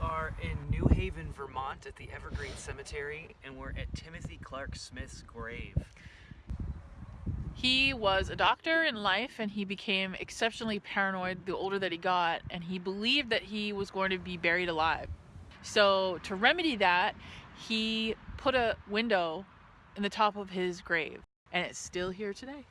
are in New Haven, Vermont at the Evergreen Cemetery, and we're at Timothy Clark Smith's grave. He was a doctor in life and he became exceptionally paranoid the older that he got, and he believed that he was going to be buried alive. So, to remedy that, he put a window in the top of his grave, and it's still here today.